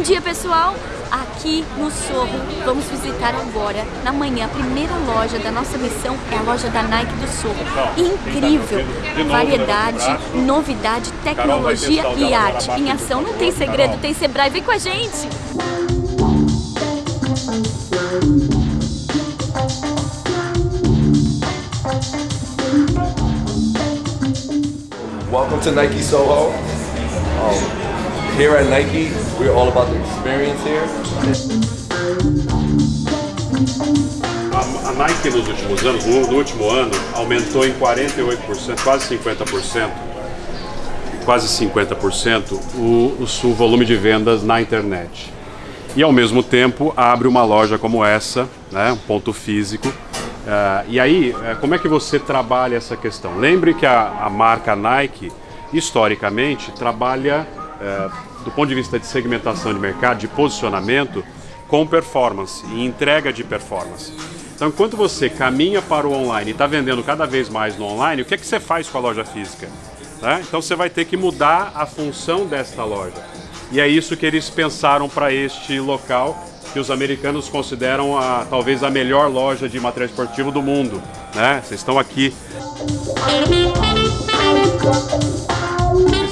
Bom dia, pessoal! Aqui no Sorro, vamos visitar agora, na manhã, a primeira loja da nossa missão é a loja da Nike do Sorro. Incrível! Variedade, novidade, tecnologia e arte em ação. Não tem segredo, tem Sebrae. Vem com a gente! Welcome to Nike Soho. Um, here at Nike, we're all about the experience here. A, Nike nos últimos anos, no, no último ano, aumentou em 48%, quase 50%, quase 50% o, o, o volume de vendas na internet. E ao mesmo tempo abre uma loja como essa, né, um ponto físico, Uh, e aí, uh, como é que você trabalha essa questão? Lembre que a, a marca Nike, historicamente, trabalha, do ponto de vista de segmentação de mercado, de posicionamento, com performance e entrega de performance. Então, enquanto você caminha para o online e está vendendo cada vez mais no online, o que, é que você faz com a loja física? Né? Então, você vai ter que mudar a função desta loja. E é isso que eles pensaram para este local que os americanos consideram a, talvez a melhor loja de material esportivo do mundo. Né? Vocês estão aqui.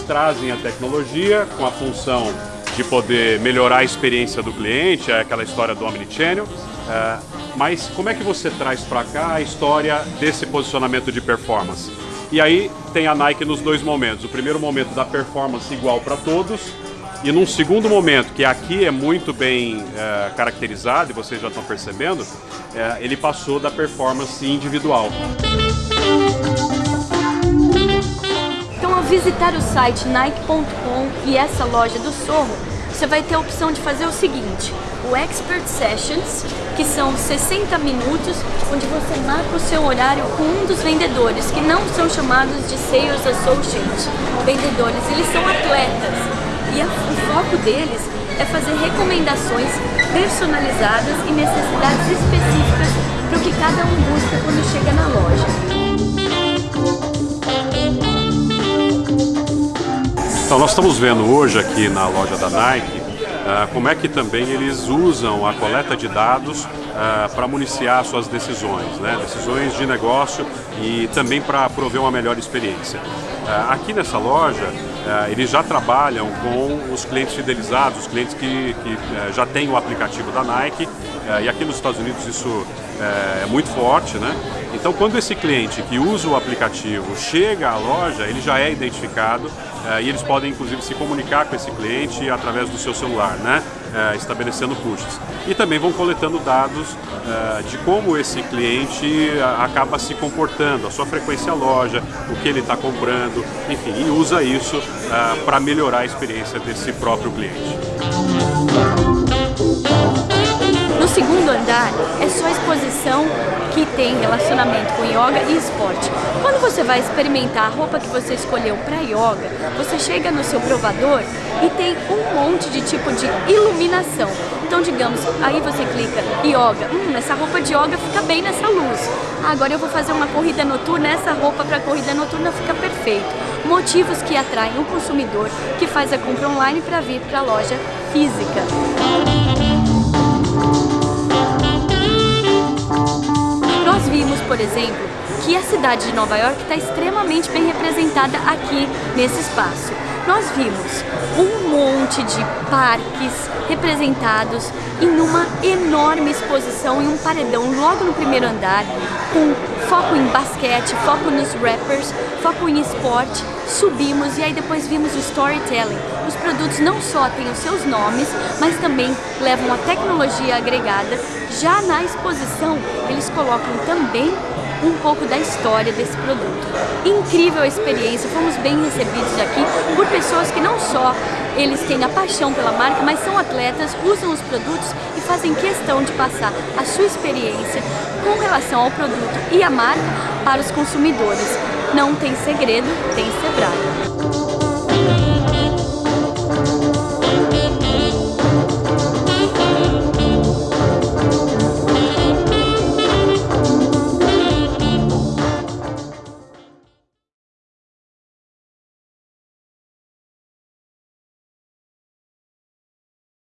Trazem a tecnologia com a função de poder melhorar a experiência do cliente, é aquela história do Omnichannel. É, mas como é que você traz para cá a história desse posicionamento de performance? E aí tem a Nike nos dois momentos. O primeiro momento da performance igual para todos, e num segundo momento, que aqui é muito bem é, caracterizado, e vocês já estão percebendo, é, ele passou da performance individual. Então ao visitar site Nike.com e essa loja do Sorro, você vai ter a opção de fazer o seguinte, o Expert Sessions, que são 60 minutos, onde você marca o seu horário com um dos vendedores, que não são chamados de Sales Associates, vendedores, eles são atletas. E a, o foco deles é fazer recomendações personalizadas e necessidades específicas para o que cada um busca quando chega na loja. Então nós estamos vendo hoje aqui na loja da Nike uh, como é que também eles usam a coleta de dados uh, para municiar suas decisões, né? decisões de negócio e também para prover uma melhor experiência. Uh, aqui nessa loja eles já trabalham com os clientes fidelizados, os clientes que, que é, já têm o aplicativo da Nike, é, e aqui nos Estados Unidos isso é muito forte, né? Então, quando esse cliente que usa o aplicativo chega à loja, ele já é identificado é, e eles podem, inclusive, se comunicar com esse cliente através do seu celular, né? É, estabelecendo pushes. E também vão coletando dados é, de como esse cliente acaba se comportando, a sua frequência à loja, o que ele está comprando, enfim, e usa isso é, para melhorar a experiência desse próprio cliente. No segundo andar é só exposição que tem relacionamento com yoga e esporte. Quando você vai experimentar a roupa que você escolheu para yoga, você chega no seu provador e tem um monte de tipo de iluminação. Então, digamos, aí você clica yoga, hum, essa roupa de yoga fica bem nessa luz. Agora eu vou fazer uma corrida noturna, essa roupa para corrida noturna fica perfeito. Motivos que atraem o consumidor que faz a compra online para vir para a loja física. Vimos, por exemplo, que a cidade de Nova York está extremamente bem representada aqui nesse espaço. Nós vimos um monte de parques representados em uma enorme exposição em um paredão logo no primeiro andar, com foco em basquete, foco nos rappers, foco em esporte, subimos e aí depois vimos o storytelling. Os produtos não só têm os seus nomes, mas também levam a tecnologia agregada. Já na exposição, eles colocam também um pouco da história desse produto. Incrível a experiência, fomos bem recebidos aqui por pessoas que não só eles têm a paixão pela marca, mas são atletas, usam os produtos e fazem questão de passar a sua experiência com relação ao produto e a marca para os consumidores. Não tem segredo, tem Sebrae.